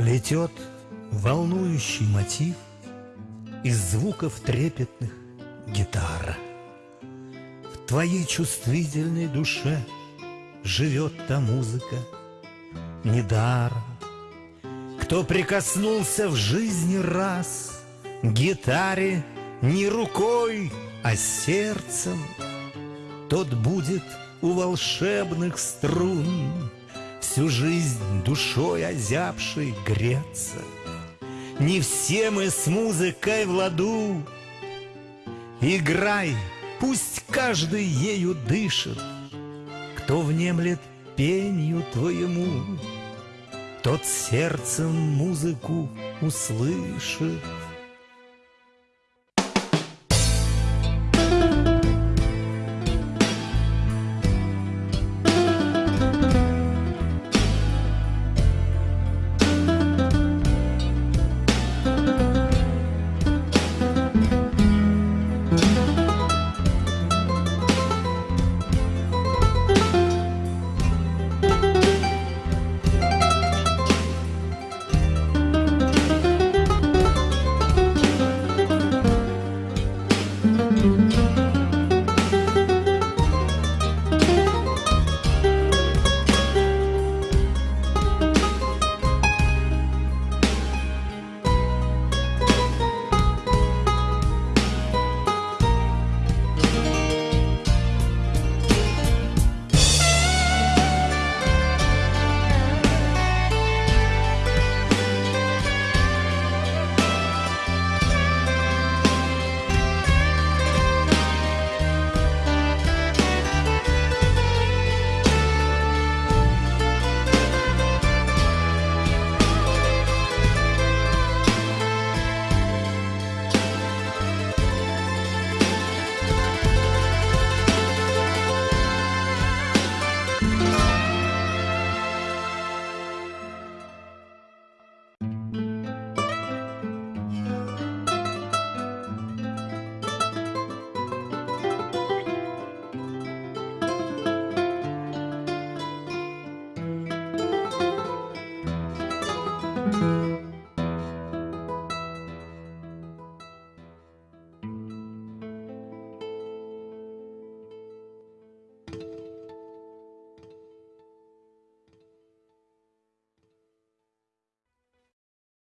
Плетет волнующий мотив Из звуков трепетных гитара. В твоей чувствительной душе Живет та музыка недаром. Кто прикоснулся в жизни раз гитаре не рукой, а сердцем, Тот будет у волшебных струн Всю жизнь душой озябшей греться. Не все мы с музыкой в ладу. Играй, пусть каждый ею дышит, Кто внемлет пенью твоему, Тот сердцем музыку услышит.